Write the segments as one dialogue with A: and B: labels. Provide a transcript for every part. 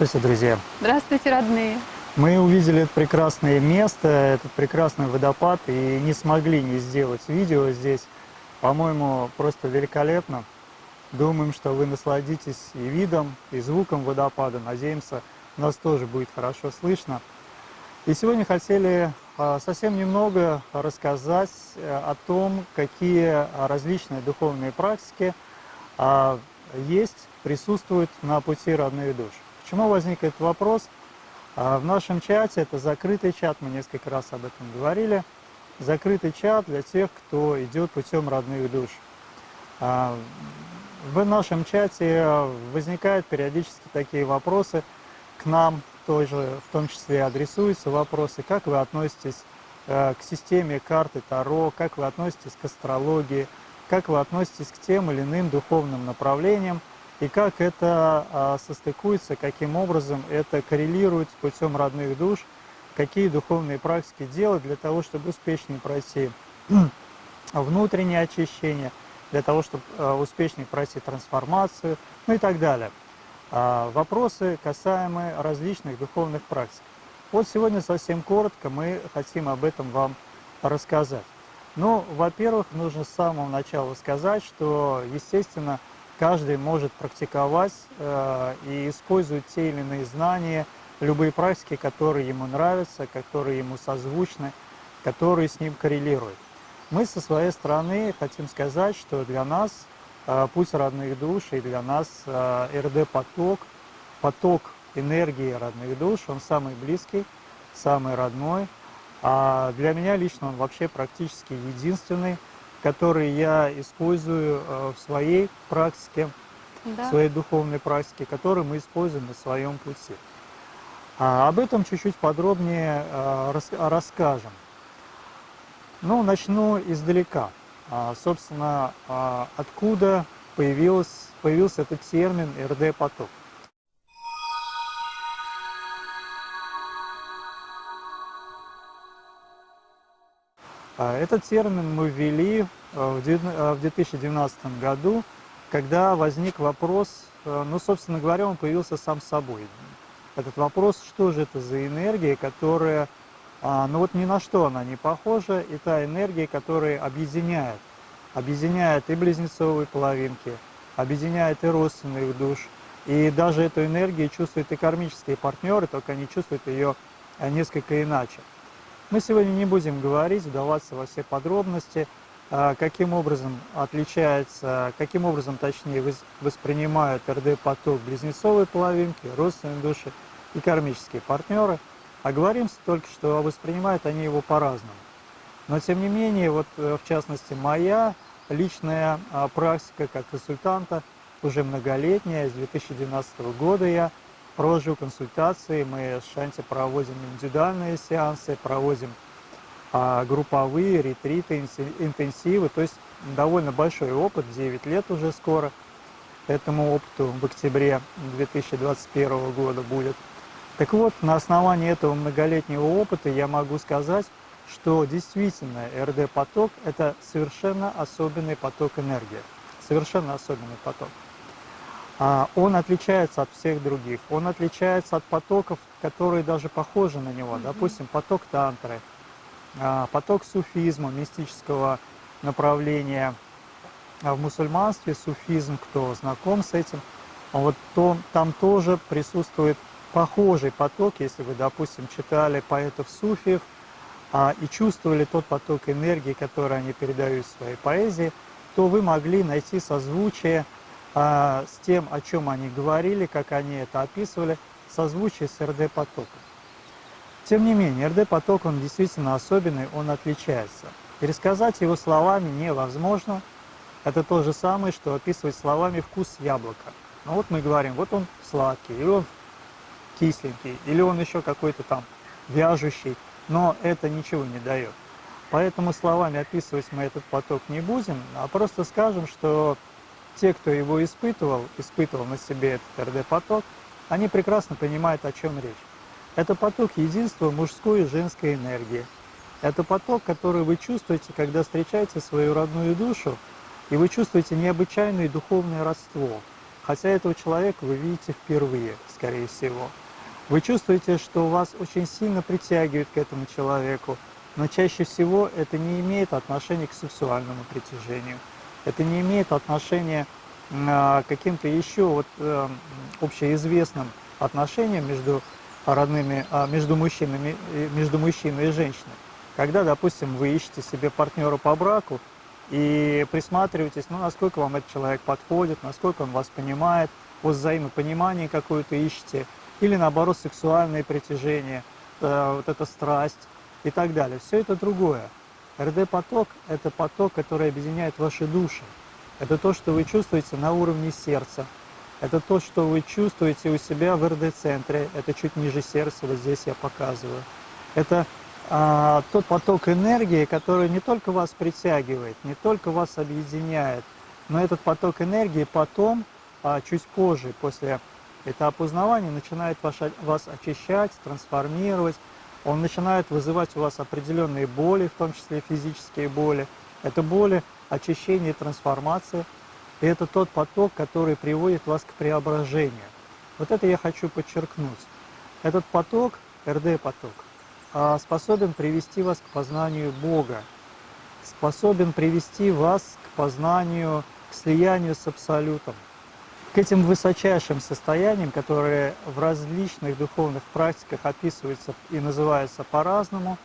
A: Здравствуйте, друзья!
B: Здравствуйте, родные!
A: Мы увидели это прекрасное место, этот прекрасный водопад и не смогли не сделать видео здесь. По-моему, просто великолепно. Думаем, что вы насладитесь и видом, и звуком водопада. Надеемся, нас тоже будет хорошо слышно. И сегодня хотели а, совсем немного рассказать э, о том, какие различные духовные практики а, есть, присутствуют на пути родных душ. Почему возник этот вопрос? А, в нашем чате, это закрытый чат, мы несколько раз об этом говорили, закрытый чат для тех, кто идет путем родных душ. А, в нашем чате возникают периодически такие вопросы к нам, тоже, в том числе адресуются вопросы, как вы относитесь э, к системе карты Таро, как вы относитесь к астрологии, как вы относитесь к тем или иным духовным направлениям, и как это а, состыкуется, каким образом это коррелирует с путем родных душ, какие духовные практики делать для того, чтобы успешнее пройти внутреннее очищение, для того, чтобы а, успешнее пройти трансформацию, ну и так далее. А, вопросы, касаемые различных духовных практик. Вот сегодня совсем коротко мы хотим об этом вам рассказать. Ну, во-первых, нужно с самого начала сказать, что, естественно, каждый может практиковать э, и использовать те или иные знания, любые практики, которые ему нравятся, которые ему созвучны, которые с ним коррелируют. Мы со своей стороны хотим сказать, что для нас э, путь родных душ и для нас э, РД-поток, поток энергии родных душ, он самый близкий, самый родной. А для меня лично он вообще практически единственный, которые я использую э, в своей практике, да. в своей духовной практике, которые мы используем на своем пути. А об этом чуть-чуть подробнее э, расскажем. Ну, начну издалека. А, собственно, а, откуда появился, появился этот термин РД-поток. Этот термин мы ввели э, в 2019 э, году, когда возник вопрос, э, ну, собственно говоря, он появился сам собой. Этот вопрос, что же это за энергия, которая, а, ну вот ни на что она не похожа, и энергия, которая объединяет, объединяет и близнецовые половинки, объединяет и родственных душ, и даже эту энергию чувствуют и кармические партнеры, только они чувствуют ее несколько иначе. Мы сегодня не будем говорить, вдаваться во все подробности, а, каким образом отличается, каким образом, точнее, воспринимают РД-поток близнецовые половинки, родственные души и кармические партнеры, а говорим только, что воспринимают они его по-разному. Но, тем не менее, вот э, в частности, моя личная а, практика как консультанта уже многолетняя, с 2012 года я провожу консультации, мы с Шанти проводим индивидуальные сеансы, проводим а, групповые, ретриты, интенсивы, то есть довольно большой опыт, 9 лет уже скоро этому опыту в октябре 2021 года будет. Так вот, на основании этого многолетнего опыта я могу сказать, что действительно РД-поток – это совершенно особенный поток энергии, совершенно особенный поток. А, он отличается от всех других. Он отличается от потоков, которые даже похожи на него. Допустим, поток тантры, а, поток суфизма, мистического направления. А в мусульманстве суфизм, кто знаком с этим, вот то, там тоже присутствует похожий поток, если вы, допустим, читали поэтов суфиев а, и чувствовали тот поток энергии, который они передают в своей поэзии, то вы могли найти созвучие а, с тем, о чем они говорили, как они это описывали, созвучие с РД-потоком. Тем не менее, РД-поток, он действительно особенный, он отличается. Пересказать его словами невозможно. Это то же самое, что описывать словами вкус яблока. Ну вот мы говорим, вот он сладкий, или он кисленький, или он еще какой-то там вяжущий, но это ничего не дает. Поэтому словами описывать мы этот поток не будем, а просто скажем, что те, кто его испытывал, испытывал на себе этот РД-поток, они прекрасно понимают, о чем речь. Это поток единства мужской и женской энергии. Это поток, который вы чувствуете, когда встречаете свою родную душу, и вы чувствуете необычайное духовное родство. Хотя этого человека вы видите впервые, скорее всего. Вы чувствуете, что вас очень сильно притягивает к этому человеку, но чаще всего это не имеет отношения к сексуальному притяжению. Это не имеет отношения к каким-то еще вот, э, общеизвестным отношениям между родными, а, между мужчинами, между мужчиной и женщиной. Когда, допустим, вы ищете себе партнера по браку и присматриваетесь, ну, насколько вам этот человек подходит, насколько он вас понимает, вот взаимопонимание какое-то ищете, или наоборот сексуальное притяжение, э, вот эта страсть и так далее. Все это другое. РД-поток – это поток, который объединяет ваши души. Это то, что вы чувствуете на уровне сердца. Это то, что вы чувствуете у себя в РД-центре. Это чуть ниже сердца, вот здесь я показываю. Это а, тот поток энергии, который не только вас притягивает, не только вас объединяет, но этот поток энергии потом, а, чуть позже, после Этап узнавания начинает вас очищать, трансформировать, он начинает вызывать у вас определенные боли, в том числе физические боли. Это боли, очищение и трансформация. И это тот поток, который приводит вас к преображению. Вот это я хочу подчеркнуть. Этот поток, РД-поток, а, способен привести вас к познанию Бога, способен привести вас к познанию, к слиянию с Абсолютом к этим высочайшим состояниям, которые в различных духовных практиках описываются и называются по-разному,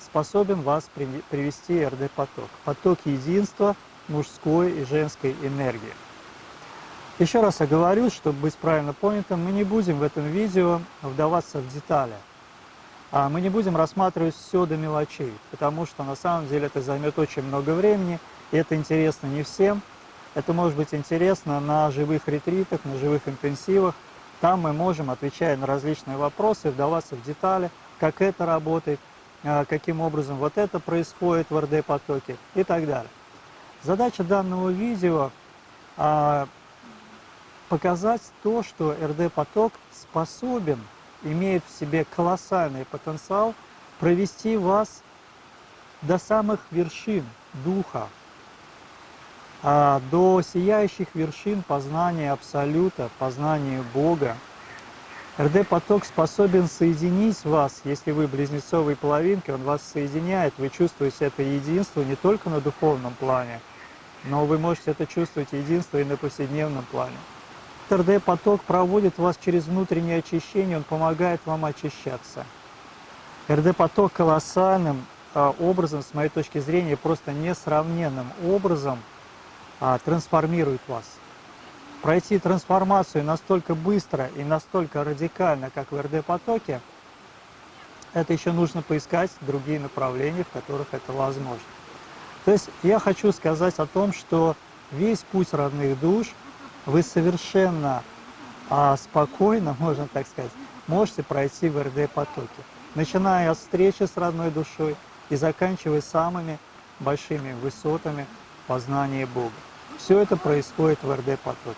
A: способен вас привести РД-поток. Поток единства мужской и женской энергии. Еще раз оговорю, чтобы быть правильно понятым, мы не будем в этом видео вдаваться в детали. А мы не будем рассматривать все до мелочей, потому что на самом деле это займет очень много времени, и это интересно не всем – это может быть интересно на живых ретритах, на живых интенсивах. Там мы можем, отвечая на различные вопросы, вдаваться в детали, как это работает, а, каким образом вот это происходит в РД-потоке и так далее. Задача данного видео а, показать то, что РД-поток способен, имеет в себе колоссальный потенциал провести вас до самых вершин духа, до сияющих вершин познания Абсолюта, познания Бога. РД-поток способен соединить вас, если вы близнецовой половинки, он вас соединяет, вы чувствуете это единство не только на духовном плане, но вы можете это чувствовать единство и на повседневном плане. РД-поток проводит вас через внутреннее очищение, он помогает вам очищаться. РД-поток колоссальным а, образом, с моей точки зрения, просто несравненным образом – а, трансформирует вас. Пройти трансформацию настолько быстро и настолько радикально, как в РД-потоке, это еще нужно поискать другие направления, в которых это возможно. То есть я хочу сказать о том, что весь путь родных душ вы совершенно а, спокойно, можно так сказать, можете пройти в РД-потоке, начиная от встречи с родной душой и заканчивая самыми большими высотами познания Бога. Все это происходит в РД-потоке.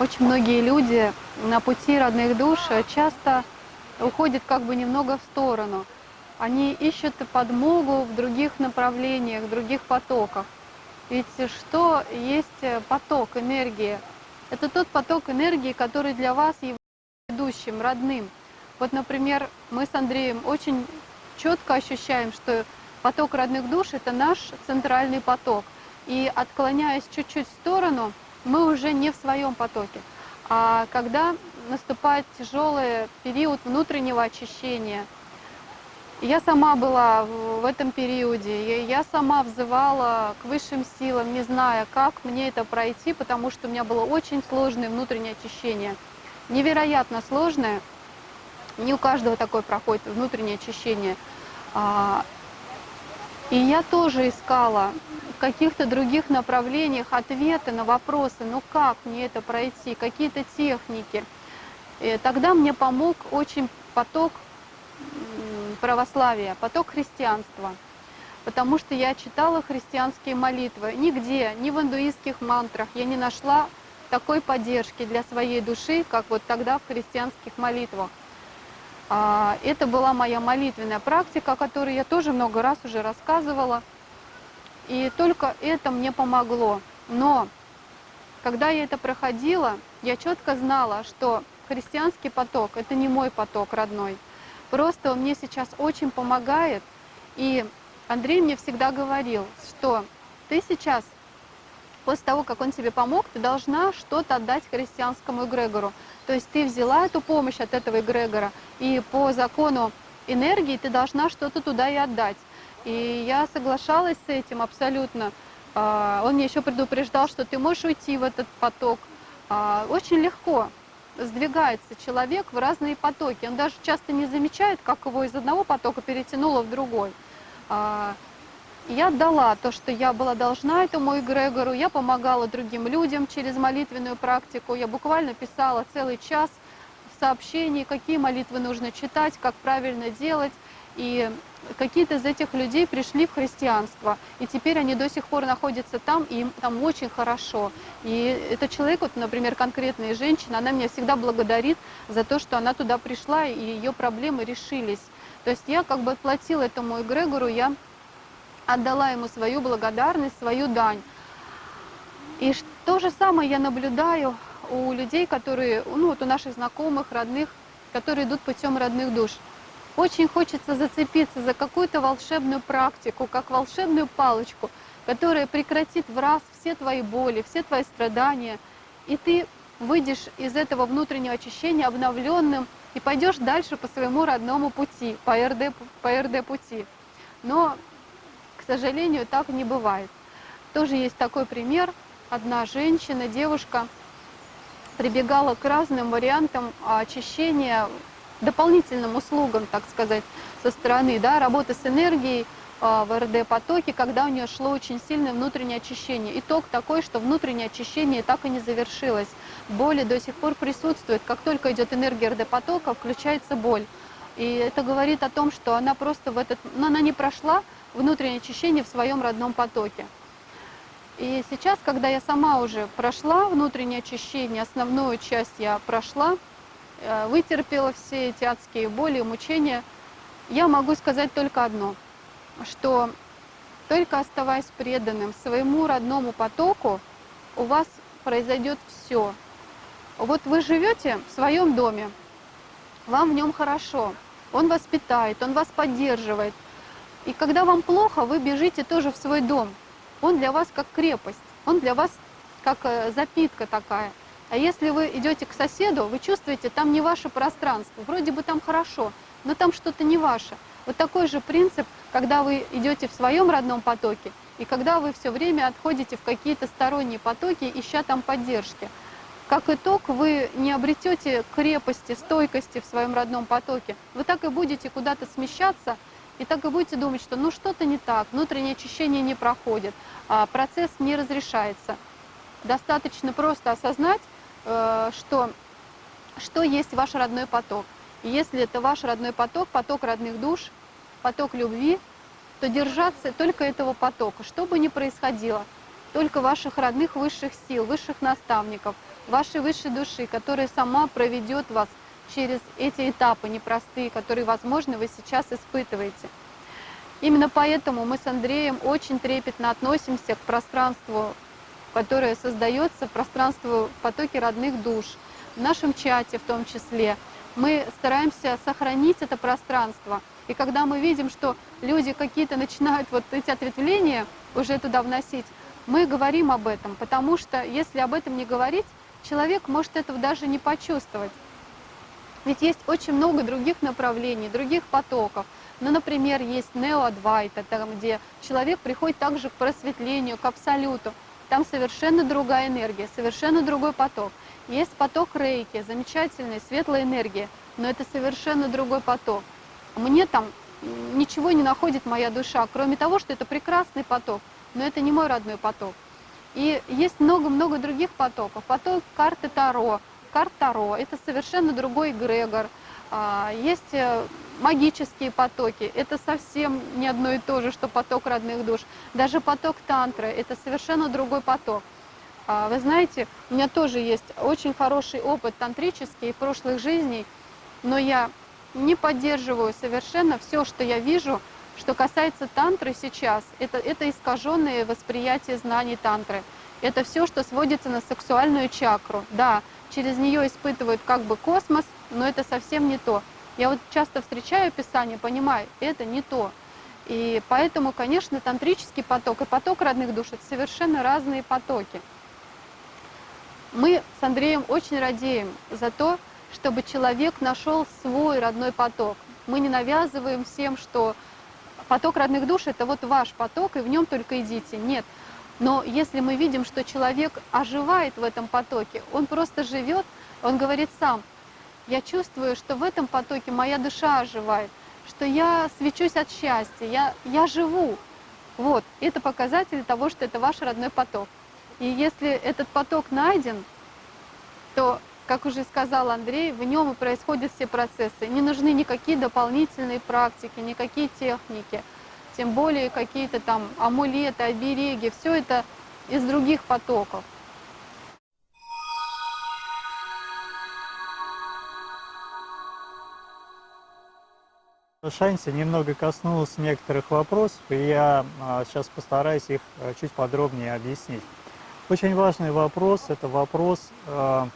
B: Очень многие люди на пути родных душ часто уходят как бы немного в сторону. Они ищут подмогу в других направлениях, в других потоках. Ведь что есть поток энергии? Это тот поток энергии, который для вас является ведущим, родным. Вот, например, мы с Андреем очень четко ощущаем, что поток родных душ – это наш центральный поток. И отклоняясь чуть-чуть в сторону, мы уже не в своем потоке. А когда наступает тяжелый период внутреннего очищения, я сама была в этом периоде, я сама взывала к высшим силам, не зная, как мне это пройти, потому что у меня было очень сложное внутреннее очищение. Невероятно сложное, не у каждого такое проходит внутреннее очищение. А, и я тоже искала в каких-то других направлениях ответы на вопросы, ну как мне это пройти, какие-то техники. И тогда мне помог очень поток православия, поток христианства. Потому что я читала христианские молитвы. Нигде, ни в индуистских мантрах я не нашла такой поддержки для своей души, как вот тогда в христианских молитвах. А, это была моя молитвенная практика, о которой я тоже много раз уже рассказывала. И только это мне помогло. Но когда я это проходила, я четко знала, что христианский поток – это не мой поток родной. Просто он мне сейчас очень помогает. И Андрей мне всегда говорил, что ты сейчас, после того, как он тебе помог, ты должна что-то отдать христианскому эгрегору. То есть ты взяла эту помощь от этого эгрегора, и по закону энергии ты должна что-то туда и отдать. И я соглашалась с этим абсолютно. А, он мне еще предупреждал, что ты можешь уйти в этот поток. А, очень легко сдвигается человек в разные потоки. Он даже часто не замечает, как его из одного потока перетянуло в другой. Я отдала то, что я была должна этому эгрегору, я помогала другим людям через молитвенную практику, я буквально писала целый час в сообщении, какие молитвы нужно читать, как правильно делать, и какие-то из этих людей пришли в христианство, и теперь они до сих пор находятся там, и им там очень хорошо. И этот человек, вот, например, конкретная женщина, она меня всегда благодарит за то, что она туда пришла, и ее проблемы решились. То есть я как бы отплатила этому эгрегору, я отдала ему свою благодарность, свою дань. И то же самое я наблюдаю у людей, которые, ну вот у наших знакомых, родных, которые идут путем родных душ. Очень хочется зацепиться за какую-то волшебную практику, как волшебную палочку, которая прекратит в раз все твои боли, все твои страдания, и ты выйдешь из этого внутреннего очищения обновленным и пойдешь дальше по своему родному пути, по РД, по РД пути. Но сожалению, так не бывает. Тоже есть такой пример. Одна женщина, девушка, прибегала к разным вариантам очищения, дополнительным услугам, так сказать, со стороны, да, работы с энергией а, в РД-потоке, когда у нее шло очень сильное внутреннее очищение. Итог такой, что внутреннее очищение так и не завершилось. Боли до сих пор присутствуют. Как только идет энергия РД-потока, включается боль. И это говорит о том, что она просто в этот... Но она не прошла внутреннее очищение в своем родном потоке. И сейчас, когда я сама уже прошла внутреннее очищение, основную часть я прошла, э, вытерпела все эти адские боли и мучения, я могу сказать только одно, что только оставаясь преданным своему родному потоку, у вас произойдет все. Вот вы живете в своем доме, вам в нем хорошо, он вас питает, он вас поддерживает, и когда вам плохо, вы бежите тоже в свой дом. Он для вас как крепость, он для вас как э, запитка такая. А если вы идете к соседу, вы чувствуете, там не ваше пространство, вроде бы там хорошо, но там что-то не ваше. Вот такой же принцип, когда вы идете в своем родном потоке, и когда вы все время отходите в какие-то сторонние потоки, ища там поддержки. Как итог, вы не обретете крепости, стойкости в своем родном потоке. Вы так и будете куда-то смещаться, и так и будете думать, что ну что-то не так, внутреннее очищение не проходит, а процесс не разрешается. Достаточно просто осознать, э, что, что есть ваш родной поток. И если это ваш родной поток, поток родных душ, поток любви, то держаться только этого потока, что бы ни происходило, только ваших родных высших сил, высших наставников, вашей высшей души, которая сама проведет вас через эти этапы непростые, которые, возможно, вы сейчас испытываете. Именно поэтому мы с Андреем очень трепетно относимся к пространству, которое создается, пространству потоки родных душ, в нашем чате в том числе. мы стараемся сохранить это пространство. И когда мы видим, что люди какие-то начинают вот эти ответвления уже туда вносить, мы говорим об этом, потому что если об этом не говорить, человек может этого даже не почувствовать. Ведь есть очень много других направлений, других потоков. Ну, например, есть неоадвайта, там, где человек приходит также к просветлению, к абсолюту. Там совершенно другая энергия, совершенно другой поток. Есть поток рейки, замечательная, светлая энергия, но это совершенно другой поток. Мне там ничего не находит моя душа, кроме того, что это прекрасный поток, но это не мой родной поток. И есть много-много других потоков. Поток карты Таро. Карт Таро – это совершенно другой эгрегор. А, есть э, магические потоки. Это совсем не одно и то же, что поток родных душ. Даже поток тантры – это совершенно другой поток. А, вы знаете, у меня тоже есть очень хороший опыт тантрический прошлых жизней, но я не поддерживаю совершенно все, что я вижу, что касается тантры сейчас. Это, это искаженное восприятие знаний тантры. Это все, что сводится на сексуальную чакру. Да, через нее испытывают как бы космос, но это совсем не то. Я вот часто встречаю Писание, понимаю, это не то. И поэтому, конечно, тантрический поток и поток родных душ – это совершенно разные потоки. Мы с Андреем очень радеем за то, чтобы человек нашел свой родной поток. Мы не навязываем всем, что поток родных душ – это вот ваш поток, и в нем только идите. Нет. Но если мы видим, что человек оживает в этом потоке, он просто живет, он говорит сам – я чувствую, что в этом потоке моя душа оживает, что я свечусь от счастья, я, я живу. Вот, это показатель того, что это ваш родной поток. И если этот поток найден, то, как уже сказал Андрей, в нем и происходят все процессы. Не нужны никакие дополнительные практики, никакие техники, тем более какие-то там амулеты, обереги, все это из других потоков.
A: Шанси немного коснулся некоторых вопросов, и я а, сейчас постараюсь их а, чуть подробнее объяснить. Очень важный вопрос – это вопрос а,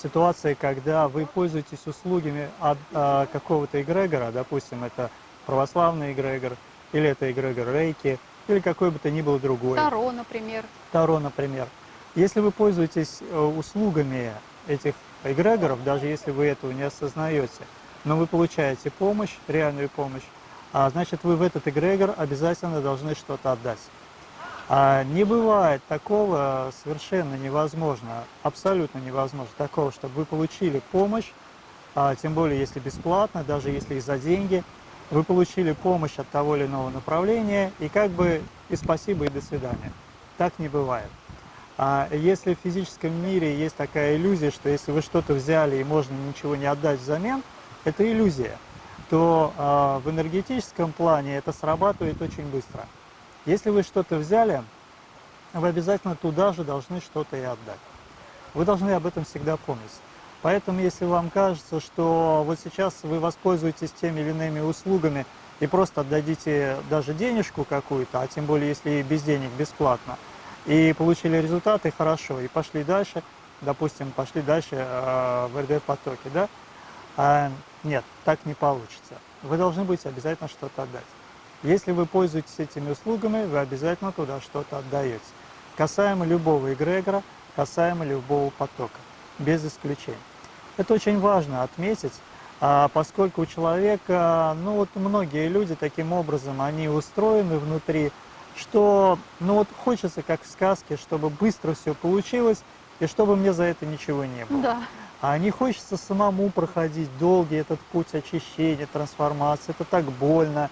A: ситуации, когда вы пользуетесь услугами от какого-то эгрегора, допустим, это православный эгрегор, или это эгрегор рейки, или какой бы то ни был другой.
B: Таро, например.
A: Таро, например. Если вы пользуетесь э, услугами этих эгрегоров, даже если вы этого не осознаете, но вы получаете помощь, реальную помощь, а значит вы в этот эгрегор обязательно должны что-то отдать. А не бывает такого совершенно невозможно, абсолютно невозможно такого, чтобы вы получили помощь, а, тем более если бесплатно, даже если и за деньги, вы получили помощь от того или иного направления, и как бы и спасибо, и до свидания. Так не бывает. А если в физическом мире есть такая иллюзия, что если вы что-то взяли и можно ничего не отдать взамен, это иллюзия, то э, в энергетическом плане это срабатывает очень быстро. Если вы что-то взяли, вы обязательно туда же должны что-то и отдать. Вы должны об этом всегда помнить. Поэтому, если вам кажется, что вот сейчас вы воспользуетесь теми или иными услугами и просто отдадите даже денежку какую-то, а тем более, если без денег, бесплатно, и получили результаты, хорошо, и пошли дальше, допустим, пошли дальше э, в РД-потоке, да, а, нет, так не получится. Вы должны будете обязательно что-то отдать. Если вы пользуетесь этими услугами, вы обязательно туда что-то отдаете. Касаемо любого эгрегора, касаемо любого потока, без исключения. Это очень важно отметить, а, поскольку у человека, ну вот многие люди таким образом, они устроены внутри, что ну вот хочется, как в сказке, чтобы быстро все получилось, и чтобы мне за это ничего не было.
B: Да.
A: А не хочется самому проходить долгий этот путь очищения, трансформации. Это так больно.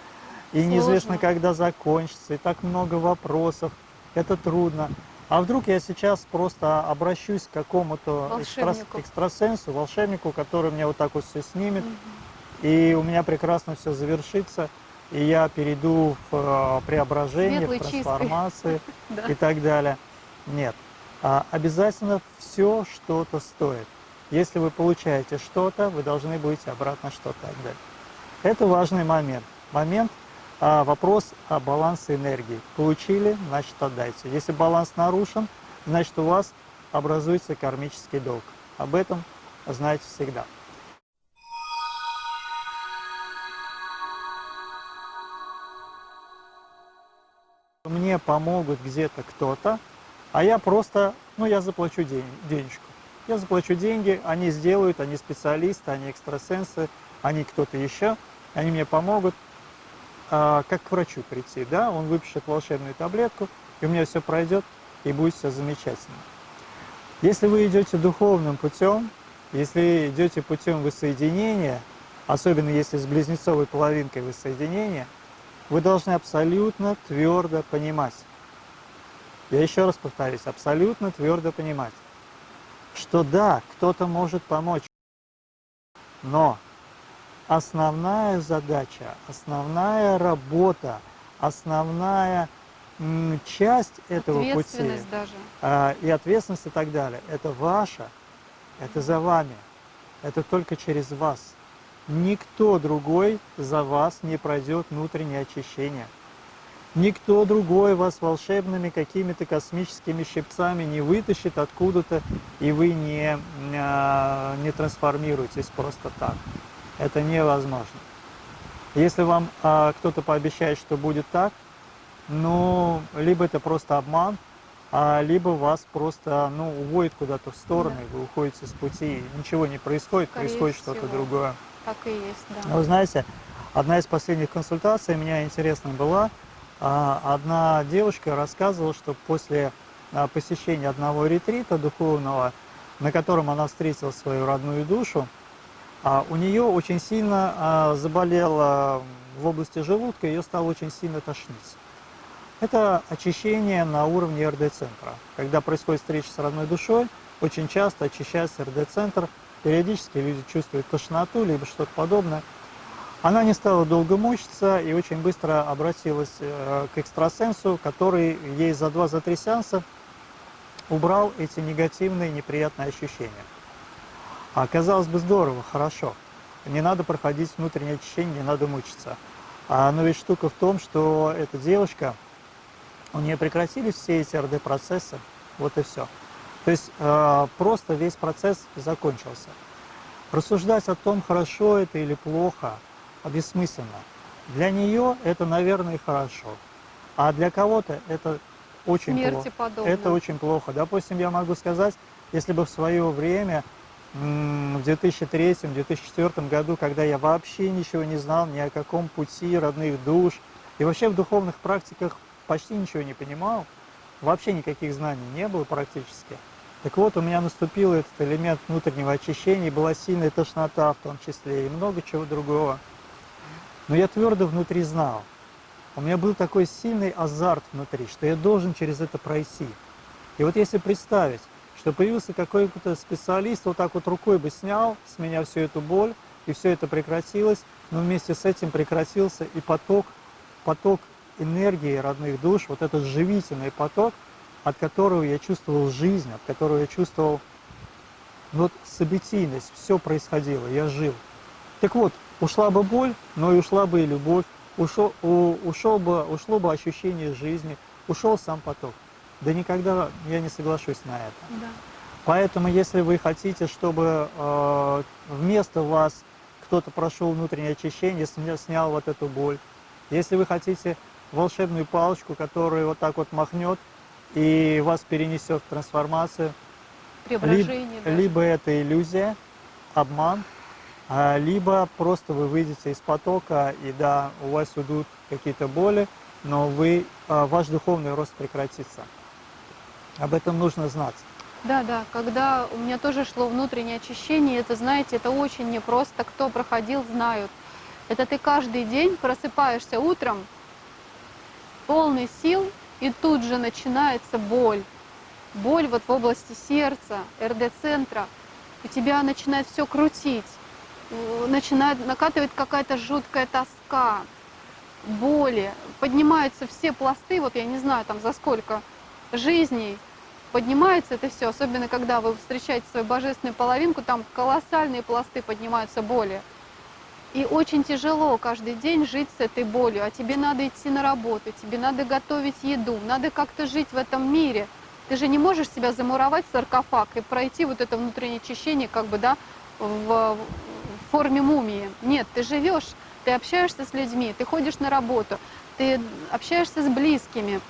A: И Сложно. неизвестно, когда закончится. И так много вопросов. Это трудно. А вдруг я сейчас просто обращусь к какому-то экстра... экстрасенсу, волшебнику, который мне вот так вот все снимет, угу. и у меня прекрасно все завершится, и я перейду в э, преображение, Светлый, в трансформации и так далее. Нет. А обязательно все что-то стоит. Если вы получаете что-то, вы должны будете обратно что-то отдать. Это важный момент. Момент, а вопрос о балансе энергии. Получили, значит отдайте. Если баланс нарушен, значит у вас образуется кармический долг. Об этом знаете всегда. Мне помогут где-то кто-то, а я просто, ну я заплачу день, денежку. Я заплачу деньги, они сделают, они специалисты, они экстрасенсы, они кто-то еще, они мне помогут а, как к врачу прийти, да, он выпишет волшебную таблетку, и у меня все пройдет, и будет все замечательно. Если вы идете духовным путем, если идете путем воссоединения, особенно если с близнецовой половинкой воссоединения, вы должны абсолютно твердо понимать, я еще раз повторюсь, абсолютно твердо понимать, что да, кто-то может помочь, но основная задача, основная работа, основная часть этого пути
B: даже.
A: А, и ответственность и так далее, это ваша, это за вами, это только через вас. Никто другой за вас не пройдет внутреннее очищение. Никто другой вас волшебными какими-то космическими щипцами не вытащит откуда-то, и вы не, а, не трансформируетесь просто так. Это невозможно. Если вам а, кто-то пообещает, что будет так, ну, либо это просто обман, а либо вас просто ну, уводит куда-то в сторону, да. и вы уходите с пути, ничего не происходит, Скорее происходит что-то другое.
B: Так и есть, да.
A: Ну, вы знаете, одна из последних консультаций меня интересная была, а, одна девушка рассказывала, что после а, посещения одного ретрита духовного, на котором она встретила свою родную душу, у нее очень сильно заболела в области желудка, ее стало очень сильно тошнить. Это очищение на уровне РД-центра. Когда происходит встреча с родной душой, очень часто очищается РД-центр, периодически люди чувствуют тошноту, либо что-то подобное. Она не стала долго мучиться и очень быстро обратилась э, к экстрасенсу, который ей за два-за три сеанса убрал эти негативные, неприятные ощущения. А казалось бы, здорово, хорошо. Не надо проходить внутреннее очищение, не надо мучиться. А, но ведь штука в том, что эта девушка, у нее прекратились все эти РД-процессы, вот и все. То есть э, просто весь процесс закончился. Рассуждать о том, хорошо это или плохо – бессмысленно. Для нее это, наверное, хорошо, а для кого-то это очень
B: Смерти
A: плохо.
B: Подобно.
A: Это очень плохо. Допустим, я могу сказать, если бы в свое время, в 2003-2004 году, когда я вообще ничего не знал ни о каком пути родных душ, и вообще в духовных практиках почти ничего не понимал, вообще никаких знаний не было практически. Так вот, у меня наступил этот элемент внутреннего очищения, была сильная тошнота в том числе, и много чего другого. Но я твердо внутри знал, у меня был такой сильный азарт внутри, что я должен через это пройти. И вот если представить, что появился какой-то специалист, вот так вот рукой бы снял с меня всю эту боль, и все это прекратилось, но вместе с этим прекратился и поток, поток энергии родных душ, вот этот живительный поток, от которого я чувствовал жизнь, от которого я чувствовал вот событийность, все происходило, я жил. Так вот, ушла бы боль, но и ушла бы и любовь, ушел, у, ушел бы, ушло бы ощущение жизни, ушел сам поток. Да никогда я не соглашусь на это.
B: Да.
A: Поэтому, если вы хотите, чтобы э, вместо вас кто-то прошел внутреннее очищение, снял вот эту боль, если вы хотите волшебную палочку, которая вот так вот махнет и вас перенесет в трансформацию, либо, либо это иллюзия, обман, а, либо просто вы выйдете из потока, и да, у вас уйдут какие-то боли, но вы, а, ваш духовный рост прекратится. Об этом нужно знать.
B: Да, да, когда у меня тоже шло внутреннее очищение, это, знаете, это очень непросто, кто проходил, знают. Это ты каждый день просыпаешься утром, полный сил, и тут же начинается боль. Боль вот в области сердца, РД-центра, и тебя начинает все крутить начинает накатывать какая-то жуткая тоска, боли, поднимаются все пласты, вот я не знаю там за сколько жизней поднимается это все, особенно когда вы встречаете свою божественную половинку, там колоссальные пласты поднимаются боли. И очень тяжело каждый день жить с этой болью, а тебе надо идти на работу, тебе надо готовить еду, надо как-то жить в этом мире. Ты же не можешь себя замуровать в саркофаг и пройти вот это внутреннее очищение, как бы, да, в, форме мумии. Нет, ты живешь ты общаешься с людьми, ты ходишь на работу, ты общаешься с близкими.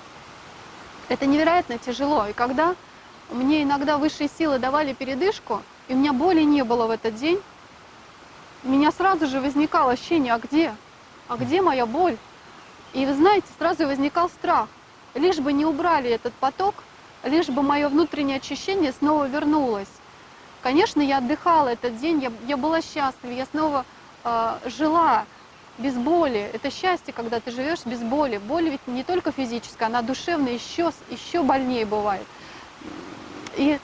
B: Это невероятно тяжело. И когда мне иногда высшие силы давали передышку, и у меня боли не было в этот день, у меня сразу же возникало ощущение, а где? А где моя боль? И вы знаете, сразу возникал страх. Лишь бы не убрали этот поток, лишь бы мое внутреннее очищение снова вернулось. Конечно, я отдыхала этот день, я, я была счастлива, я снова э, жила без боли. Это счастье, когда ты живешь без боли. Боль ведь не только физическая, она душевная, еще, еще больнее бывает. И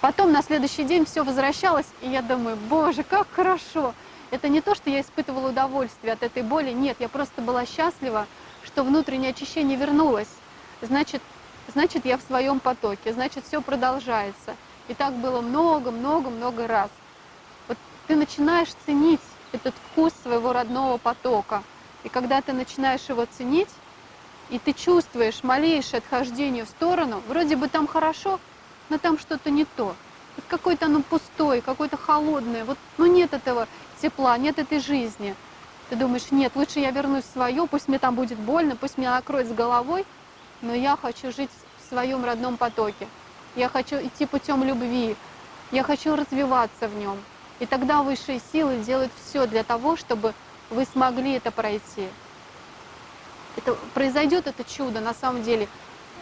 B: потом на следующий день все возвращалось, и я думаю, боже, как хорошо. Это не то, что я испытывала удовольствие от этой боли, нет, я просто была счастлива, что внутреннее очищение вернулось. Значит, значит я в своем потоке, значит, все продолжается. И так было много-много-много раз. Вот ты начинаешь ценить этот вкус своего родного потока. И когда ты начинаешь его ценить, и ты чувствуешь малейшее отхождение в сторону, вроде бы там хорошо, но там что-то не то. Вот какое-то оно пустое, какое-то холодное. Вот, ну нет этого тепла, нет этой жизни. Ты думаешь, нет, лучше я вернусь в свое, пусть мне там будет больно, пусть меня накроет с головой, но я хочу жить в своем родном потоке. Я хочу идти путем любви, я хочу развиваться в нем. И тогда высшие силы делают все для того, чтобы вы смогли это пройти. Это, произойдет это чудо на самом деле.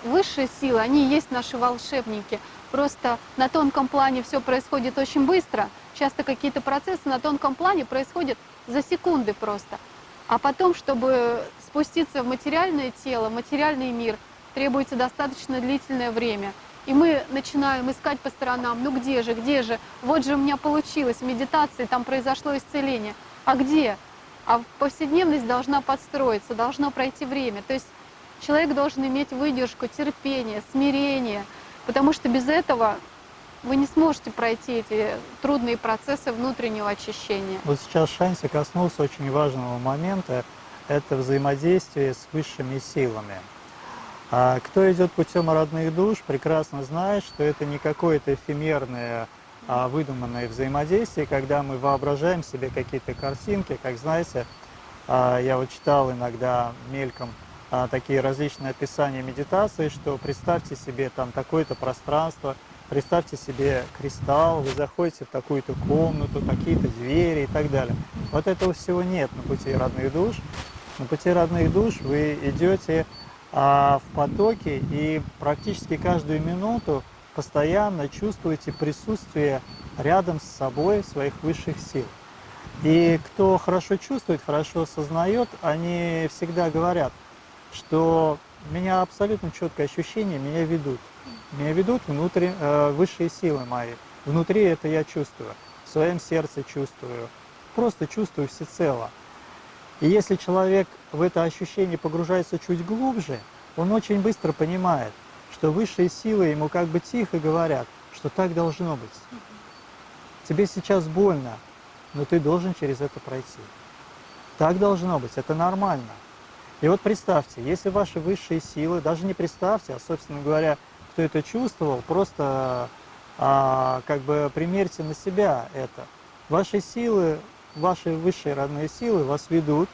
B: Высшие силы, они есть наши волшебники. Просто на тонком плане все происходит очень быстро. Часто какие-то процессы на тонком плане происходят за секунды просто. А потом, чтобы спуститься в материальное тело, материальный мир, требуется достаточно длительное время. И мы начинаем искать по сторонам, ну где же, где же, вот же у меня получилось, в медитации там произошло исцеление. А где? А повседневность должна подстроиться, должно пройти время. То есть человек должен иметь выдержку, терпение, смирение, потому что без этого вы не сможете пройти эти трудные процессы внутреннего очищения.
A: Вот сейчас Шанси коснулся очень важного момента, это взаимодействие с высшими силами. А кто идет путем родных душ, прекрасно знает, что это не какое-то эфемерное, а выдуманное взаимодействие, когда мы воображаем себе какие-то картинки, как знаете, а, я вот читал иногда мельком а, такие различные описания медитации, что представьте себе там такое-то пространство, представьте себе кристалл, вы заходите в такую-то комнату, какие-то двери и так далее. Вот этого всего нет на пути родных душ. На пути родных душ вы идете в потоке и практически каждую минуту постоянно чувствуете присутствие рядом с собой своих высших сил. И кто хорошо чувствует, хорошо осознает, они всегда говорят, что меня абсолютно четкое ощущение, меня ведут. Меня ведут внутри, э, высшие силы мои. Внутри это я чувствую, в своем сердце чувствую, просто чувствую всецело. И если человек в это ощущение погружается чуть глубже, он очень быстро понимает, что высшие силы ему как бы тихо говорят, что так должно быть. Тебе сейчас больно, но ты должен через это пройти. Так должно быть, это нормально. И вот представьте, если ваши высшие силы, даже не представьте, а, собственно говоря, кто это чувствовал, просто а, как бы примерьте на себя это. Ваши силы ваши высшие родные силы вас ведут,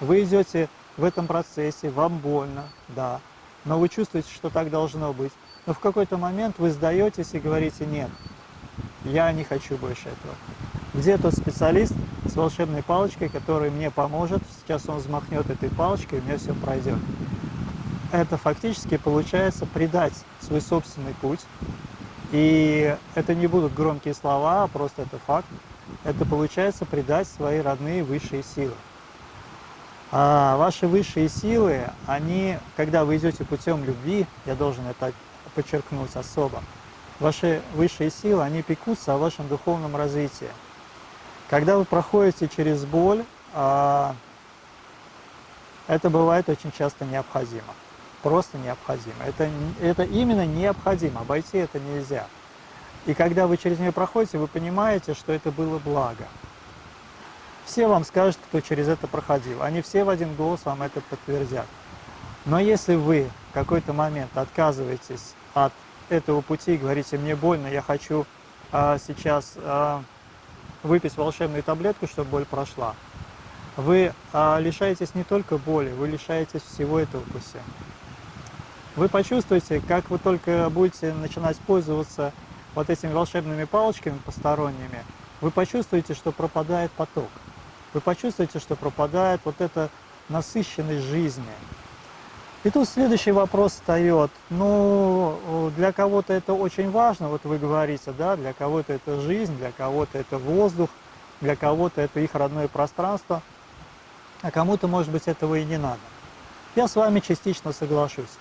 A: вы идете в этом процессе, вам больно, да, но вы чувствуете, что так должно быть. Но в какой-то момент вы сдаетесь и говорите «нет, я не хочу больше этого». Где тот специалист с волшебной палочкой, который мне поможет, сейчас он взмахнет этой палочкой, и у меня все пройдет. Это фактически получается предать свой собственный путь, и это не будут громкие слова, а просто это факт это получается предать свои родные высшие силы. А ваши высшие силы, они, когда вы идете путем любви, я должен это подчеркнуть особо, ваши высшие силы, они пекутся о вашем духовном развитии. Когда вы проходите через боль, а, это бывает очень часто необходимо. Просто необходимо. Это, это именно необходимо, обойти это нельзя. И когда вы через нее проходите, вы понимаете, что это было благо. Все вам скажут, кто через это проходил. Они все в один голос вам это подтвердят. Но если вы в какой-то момент отказываетесь от этого пути и говорите, мне больно, я хочу а, сейчас а, выпить волшебную таблетку, чтобы боль прошла, вы а, лишаетесь не только боли, вы лишаетесь всего этого пути. Вы почувствуете, как вы только будете начинать пользоваться вот этими волшебными палочками посторонними, вы почувствуете, что пропадает поток. Вы почувствуете, что пропадает вот эта насыщенность жизни. И тут следующий вопрос встает. Ну, для кого-то это очень важно, вот вы говорите, да, для кого-то это жизнь, для кого-то это воздух, для кого-то это их родное пространство, а кому-то, может быть, этого и не надо. Я с вами частично соглашусь.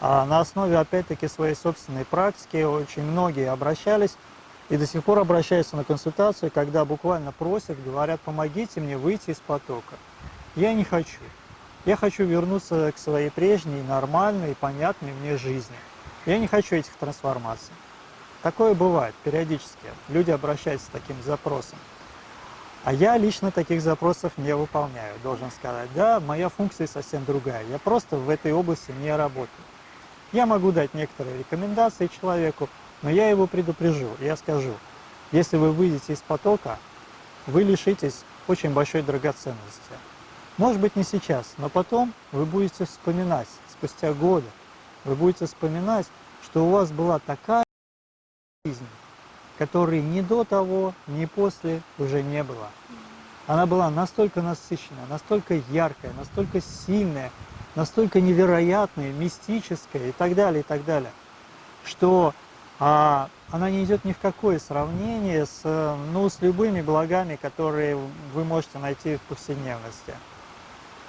A: А на основе, опять-таки, своей собственной практики очень многие обращались и до сих пор обращаются на консультацию, когда буквально просят, говорят, помогите мне выйти из потока. Я не хочу. Я хочу вернуться к своей прежней, нормальной, понятной мне жизни. Я не хочу этих трансформаций. Такое бывает периодически. Люди обращаются с таким запросом. А я лично таких запросов не выполняю, должен сказать. Да, моя функция совсем другая. Я просто в этой области не работаю. Я могу дать некоторые рекомендации человеку, но я его предупрежу. Я скажу, если вы выйдете из потока, вы лишитесь очень большой драгоценности. Может быть, не сейчас, но потом вы будете вспоминать, спустя годы, вы будете вспоминать, что у вас была такая жизнь, которой ни до того, ни после уже не было. Она была настолько насыщенная, настолько яркая, настолько сильная, настолько невероятная, мистическая и так далее, и так далее, что а, она не идет ни в какое сравнение с, ну, с любыми благами, которые вы можете найти в повседневности.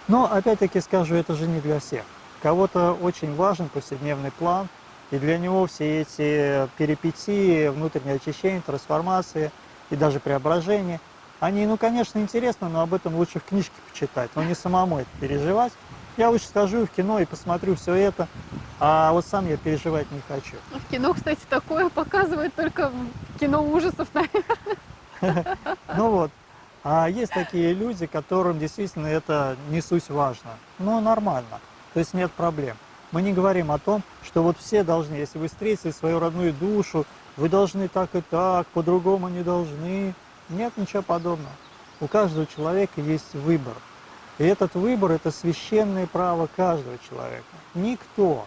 A: Но, опять-таки скажу, это же не для всех. Кого-то очень важен повседневный план, и для него все эти перипетии, внутреннее очищение, трансформации и даже преображения, они, ну, конечно, интересны, но об этом лучше в книжке почитать, но не самому это переживать. Я лучше схожу в кино и посмотрю все это, а вот сам я переживать не хочу.
B: В кино, кстати, такое показывают только в кино ужасов, наверное.
A: Ну вот, а есть такие люди, которым действительно это не суть важно. Ну, нормально, то есть нет проблем. Мы не говорим о том, что вот все должны, если вы встретили свою родную душу, вы должны так и так, по-другому не должны. Нет ничего подобного. У каждого человека есть выбор. И этот выбор – это священное право каждого человека. Никто,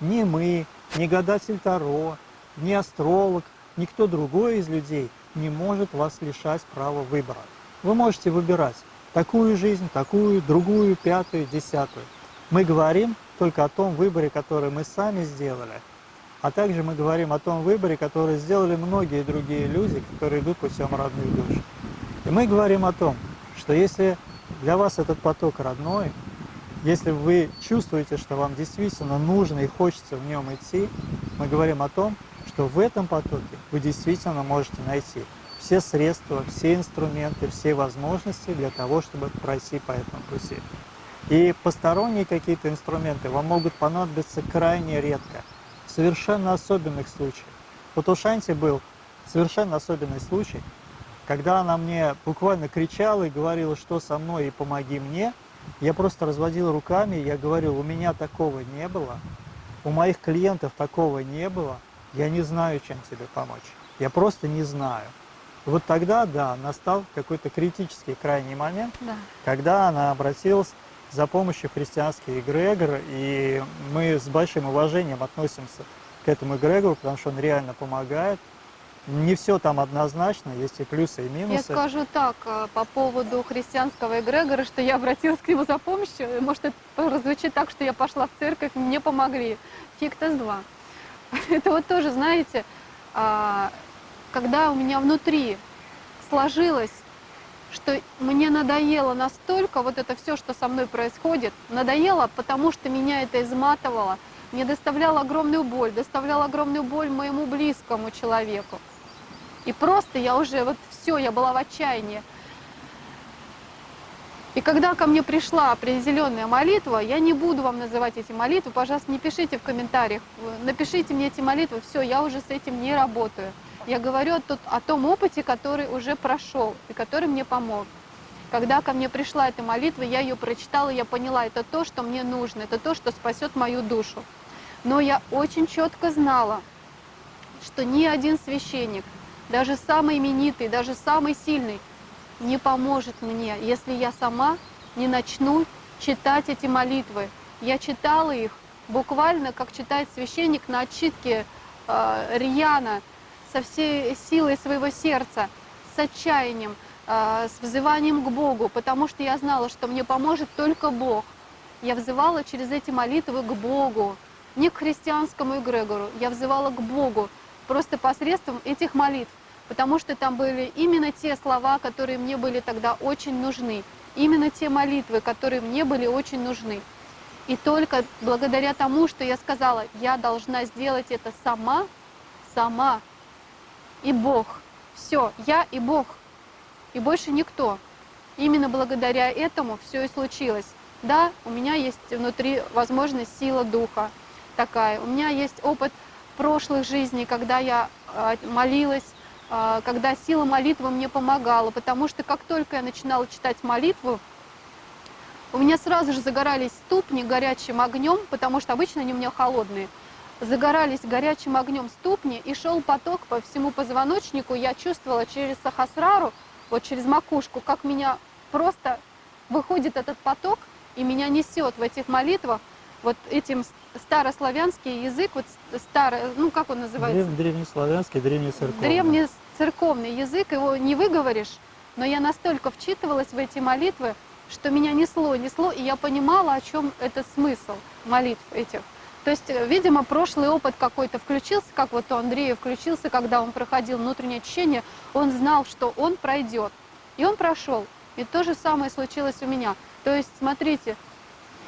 A: ни мы, ни гадатель Таро, ни астролог, никто другой из людей не может вас лишать права выбора. Вы можете выбирать такую жизнь, такую, другую, пятую, десятую. Мы говорим только о том выборе, который мы сами сделали, а также мы говорим о том выборе, который сделали многие другие люди, которые идут путем родных душ. И мы говорим о том, что если для вас этот поток родной, если вы чувствуете, что вам действительно нужно и хочется в нем идти, мы говорим о том, что в этом потоке вы действительно можете найти все средства, все инструменты, все возможности для того, чтобы пройти по этому пути. И посторонние какие-то инструменты вам могут понадобиться крайне редко, в совершенно особенных случаях. Вот у Шанти был совершенно особенный случай, когда она мне буквально кричала и говорила, что со мной и помоги мне, я просто разводил руками, я говорил, у меня такого не было, у моих клиентов такого не было, я не знаю, чем тебе помочь. Я просто не знаю. Вот тогда, да, настал какой-то критический крайний момент, да. когда она обратилась за помощью в христианский эгрегор, и мы с большим уважением относимся к этому эгрегору, потому что он реально помогает. Не все там однозначно, есть и плюсы, и минусы.
B: Я скажу так, э, по поводу христианского эгрегора, что я обратилась к нему за помощью, может это прозвучит так, что я пошла в церковь, мне помогли. Фиг-то с два. Это вот тоже, знаете, а, когда у меня внутри сложилось, что мне надоело настолько вот это все, что со мной происходит, надоело, потому что меня это изматывало, мне доставляло огромную боль, доставляло огромную боль моему близкому человеку. И просто я уже, вот все, я была в отчаянии. И когда ко мне пришла определенная молитва, я не буду вам называть эти молитвы, пожалуйста, не пишите в комментариях, напишите мне эти молитвы, все, я уже с этим не работаю. Я говорю о, о том опыте, который уже прошел и который мне помог. Когда ко мне пришла эта молитва, я ее прочитала, я поняла, это то, что мне нужно, это то, что спасет мою душу. Но я очень четко знала, что ни один священник, даже самый именитый, даже самый сильный, не поможет мне, если я сама не начну читать эти молитвы. Я читала их буквально, как читает священник на отчитке э, Рьяна, со всей силой своего сердца, с отчаянием, э, с взыванием к Богу, потому что я знала, что мне поможет только Бог. Я взывала через эти молитвы к Богу, не к христианскому эгрегору, я взывала к Богу просто посредством этих молитв, потому что там были именно те слова, которые мне были тогда очень нужны, именно те молитвы, которые мне были очень нужны. И только благодаря тому, что я сказала, я должна сделать это сама, сама, и Бог. Все, я и Бог, и больше никто. Именно благодаря этому все и случилось. Да, у меня есть внутри возможность сила духа такая. У меня есть опыт прошлых жизней, когда я а, молилась, а, когда сила молитвы мне помогала. Потому что как только я начинала читать молитву, у меня сразу же загорались ступни горячим огнем, потому что обычно они у меня холодные. Загорались горячим огнем ступни, и шел поток по всему позвоночнику. Я чувствовала через сахасрару, вот через макушку, как меня просто выходит этот поток, и меня несет в этих молитвах вот этим старославянский язык, вот старый, ну как он называется?
A: Древ, древнеславянский, древнецерковный.
B: Древнецерковный язык, его не выговоришь, но я настолько вчитывалась в эти молитвы, что меня несло, несло, и я понимала, о чем это смысл молитв этих. То есть, видимо, прошлый опыт какой-то включился, как вот у Андрея включился, когда он проходил внутреннее очищение, он знал, что он пройдет. И он прошел. И то же самое случилось у меня. То есть, смотрите,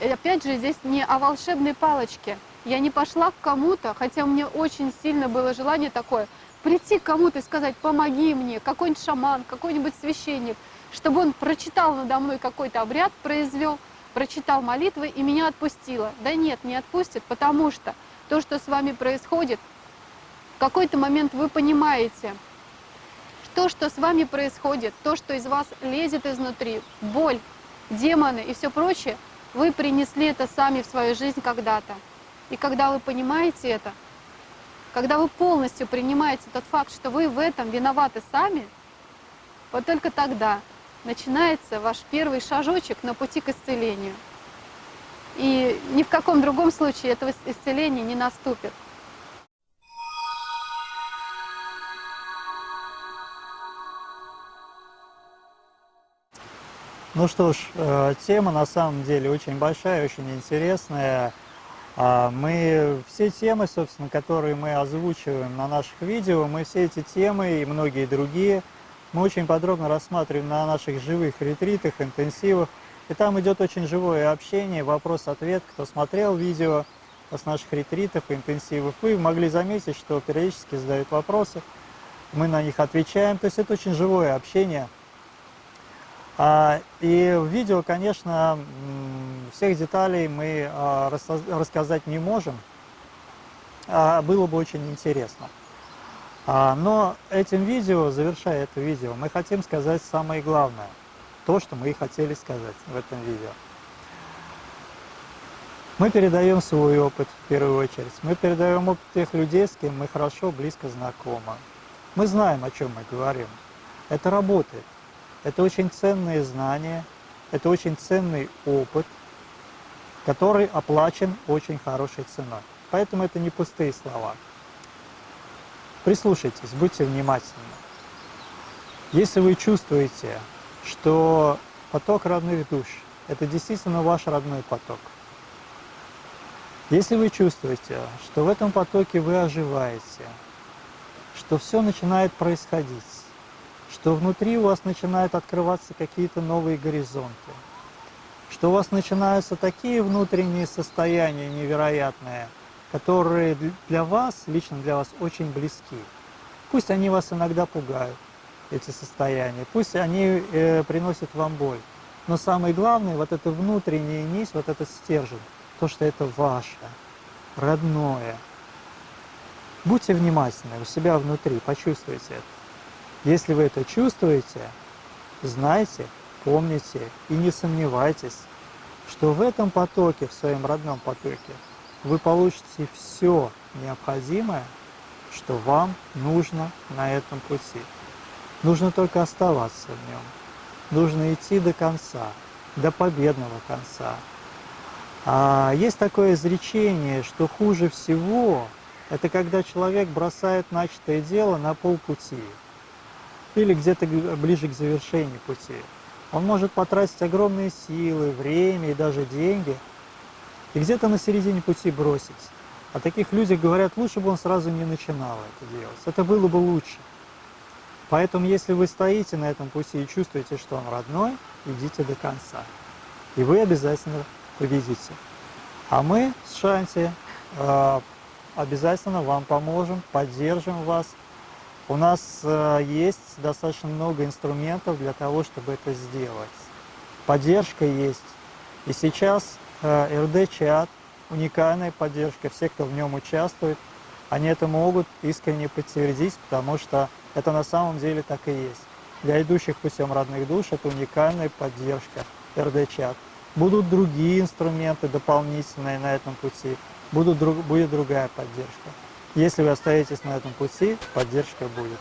B: опять же, здесь не о волшебной палочке. Я не пошла к кому-то, хотя у меня очень сильно было желание такое, прийти к кому-то и сказать, помоги мне, какой-нибудь шаман, какой-нибудь священник – чтобы он прочитал надо мной какой-то обряд, произвел, прочитал молитвы и меня отпустило. Да нет, не отпустит, потому что то, что с вами происходит, в какой-то момент вы понимаете, то, что с вами происходит, то, что из вас лезет изнутри, боль, демоны и все прочее, вы принесли это сами в свою жизнь когда-то. И когда вы понимаете это, когда вы полностью принимаете тот факт, что вы в этом виноваты сами, вот только тогда начинается ваш первый шажочек на пути к исцелению. И ни в каком другом случае этого исцеления не наступит.
A: Ну что ж, э, тема на самом деле очень большая, очень интересная. А мы все темы, собственно, которые мы озвучиваем на наших видео, мы все эти темы и многие другие – мы очень подробно рассматриваем на наших живых ретритах, интенсивах. И там идет очень живое общение, вопрос-ответ. Кто смотрел видео с наших ретритов и интенсивов, вы могли заметить, что периодически задают вопросы, мы на них отвечаем. То есть это очень живое общение. А, и в видео, конечно, всех деталей мы а, рассказать не можем, а было бы очень интересно. Но этим видео, завершая это видео, мы хотим сказать самое главное, то, что мы и хотели сказать в этом видео. Мы передаем свой опыт в первую очередь, мы передаем опыт тех людей, с кем мы хорошо, близко знакомы. Мы знаем, о чем мы говорим. Это работает. Это очень ценные знания, это очень ценный опыт, который оплачен очень хорошей ценой. Поэтому это не пустые слова. Прислушайтесь, будьте внимательны. Если вы чувствуете, что поток родных душ – это действительно ваш родной поток, если вы чувствуете, что в этом потоке вы оживаете, что все начинает происходить, что внутри у вас начинают открываться какие-то новые горизонты, что у вас начинаются такие внутренние состояния невероятные – которые для вас, лично для вас, очень близки. Пусть они вас иногда пугают, эти состояния, пусть они э, приносят вам боль, но самое главное, вот это внутренняя нить, вот этот стержень, то, что это ваше, родное. Будьте внимательны у себя внутри, почувствуйте это. Если вы это чувствуете, знайте, помните и не сомневайтесь, что в этом потоке, в своем родном потоке, вы получите все необходимое, что вам нужно на этом пути. Нужно только оставаться в нем. нужно идти до конца, до победного конца. А есть такое изречение, что хуже всего это когда человек бросает начатое дело на полпути или где-то ближе к завершению пути. Он может потратить огромные силы, время и даже деньги, и где-то на середине пути бросить. О таких людях говорят, лучше бы он сразу не начинал это делать. Это было бы лучше. Поэтому, если вы стоите на этом пути и чувствуете, что он родной, идите до конца. И вы обязательно победите. А мы с Шанти э, обязательно вам поможем, поддержим вас. У нас э, есть достаточно много инструментов для того, чтобы это сделать. Поддержка есть. И сейчас э, РД-чат, уникальная поддержка, все, кто в нем участвует, они это могут искренне подтвердить, потому что это на самом деле так и есть. Для идущих путем родных душ это уникальная поддержка РД-чат. Будут другие инструменты дополнительные на этом пути, будут, будет другая поддержка. Если вы остаетесь на этом пути, поддержка будет.